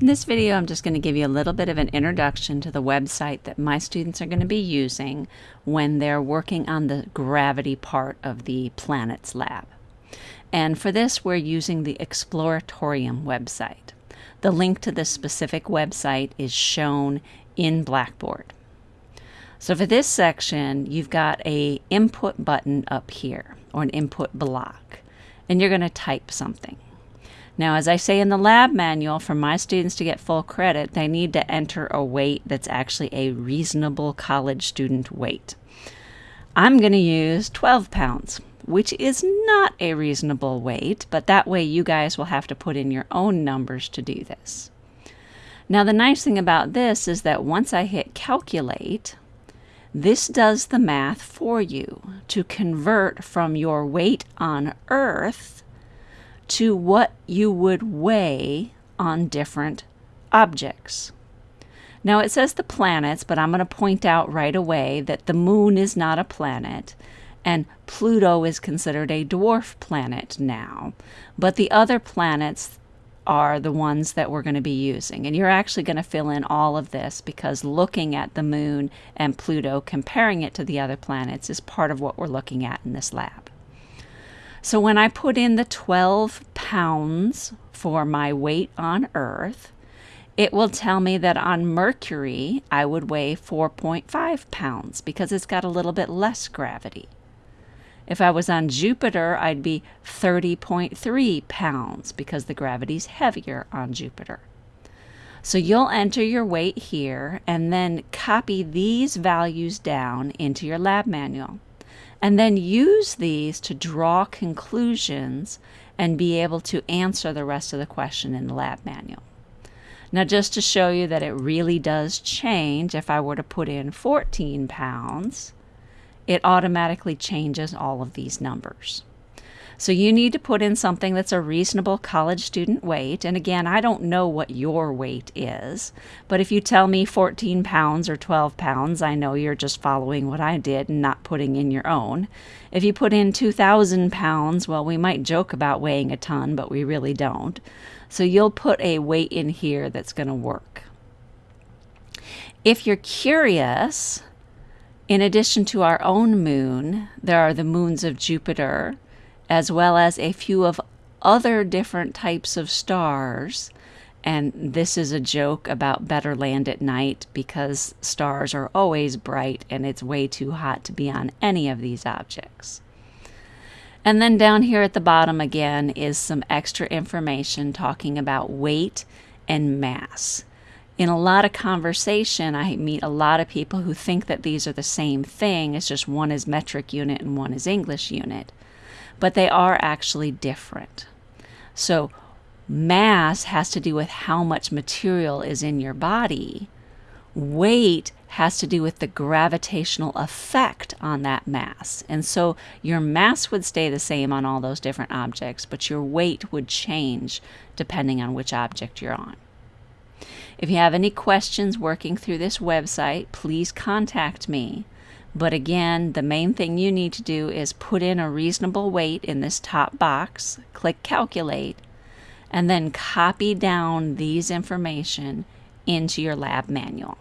In this video, I'm just going to give you a little bit of an introduction to the website that my students are going to be using when they're working on the gravity part of the planets lab. And for this, we're using the Exploratorium website. The link to this specific website is shown in Blackboard. So for this section, you've got a input button up here, or an input block, and you're going to type something. Now, as I say in the lab manual, for my students to get full credit, they need to enter a weight that's actually a reasonable college student weight. I'm going to use 12 pounds, which is not a reasonable weight, but that way you guys will have to put in your own numbers to do this. Now, the nice thing about this is that once I hit calculate, this does the math for you to convert from your weight on Earth to what you would weigh on different objects. Now it says the planets, but I'm going to point out right away that the moon is not a planet and Pluto is considered a dwarf planet now. But the other planets are the ones that we're going to be using. And you're actually going to fill in all of this because looking at the moon and Pluto, comparing it to the other planets, is part of what we're looking at in this lab. So when I put in the 12 pounds for my weight on Earth, it will tell me that on Mercury I would weigh 4.5 pounds because it's got a little bit less gravity. If I was on Jupiter, I'd be 30.3 pounds because the gravity's heavier on Jupiter. So you'll enter your weight here and then copy these values down into your lab manual and then use these to draw conclusions and be able to answer the rest of the question in the lab manual. Now, just to show you that it really does change, if I were to put in 14 pounds, it automatically changes all of these numbers. So you need to put in something that's a reasonable college student weight. And again, I don't know what your weight is, but if you tell me 14 pounds or 12 pounds, I know you're just following what I did and not putting in your own. If you put in 2,000 pounds, well, we might joke about weighing a ton, but we really don't. So you'll put a weight in here that's going to work. If you're curious, in addition to our own moon, there are the moons of Jupiter, as well as a few of other different types of stars. And this is a joke about better land at night because stars are always bright and it's way too hot to be on any of these objects. And then down here at the bottom again is some extra information talking about weight and mass. In a lot of conversation, I meet a lot of people who think that these are the same thing. It's just one is metric unit and one is English unit but they are actually different. So, mass has to do with how much material is in your body. Weight has to do with the gravitational effect on that mass. And so your mass would stay the same on all those different objects, but your weight would change depending on which object you're on. If you have any questions working through this website, please contact me. But again, the main thing you need to do is put in a reasonable weight in this top box, click calculate, and then copy down these information into your lab manual.